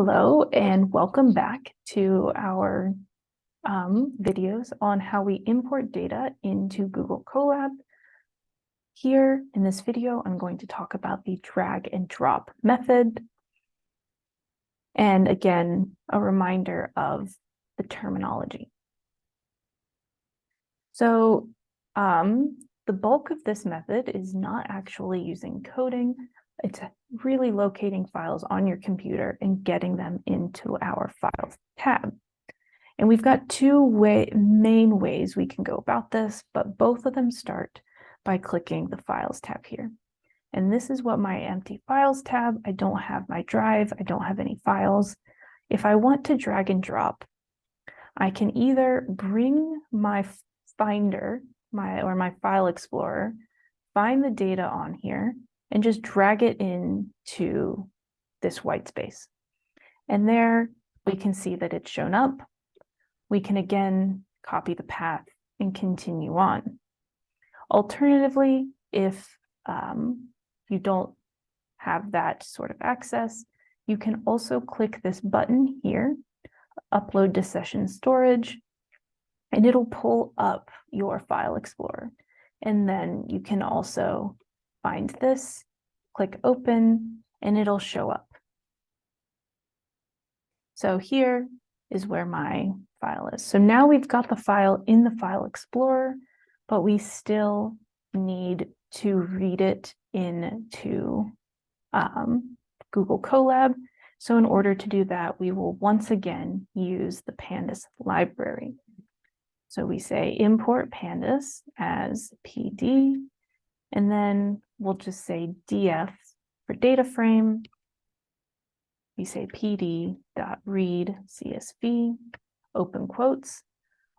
Hello and welcome back to our um, videos on how we import data into Google Colab. Here in this video, I'm going to talk about the drag and drop method. And again, a reminder of the terminology. So um, the bulk of this method is not actually using coding, it's really locating files on your computer and getting them into our Files tab. And we've got two way, main ways we can go about this, but both of them start by clicking the Files tab here. And this is what my empty Files tab, I don't have my drive, I don't have any files. If I want to drag and drop, I can either bring my Finder my or my File Explorer, find the data on here, and just drag it into this white space. And there we can see that it's shown up. We can again copy the path and continue on. Alternatively, if um, you don't have that sort of access, you can also click this button here, upload to session storage, and it'll pull up your file explorer. And then you can also find this, click open, and it'll show up. So here is where my file is. So now we've got the file in the File Explorer, but we still need to read it into um, Google Colab. So in order to do that, we will once again use the pandas library. So we say import pandas as PD, and then we'll just say df for data frame. We say pd.read CSV, open quotes.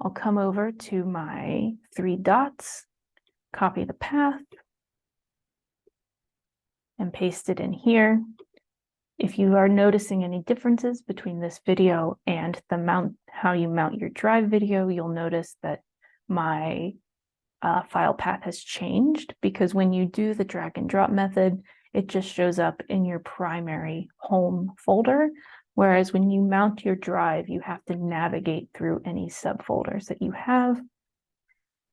I'll come over to my three dots, copy the path, and paste it in here. If you are noticing any differences between this video and the mount, how you mount your drive video, you'll notice that my uh, file path has changed because when you do the drag and drop method, it just shows up in your primary home folder. Whereas when you mount your drive, you have to navigate through any subfolders that you have.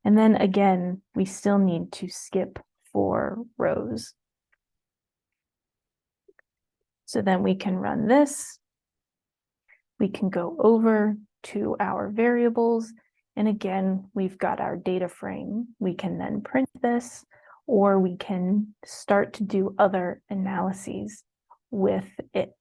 And then again, we still need to skip four rows. So then we can run this. We can go over to our variables and again, we've got our data frame. We can then print this, or we can start to do other analyses with it.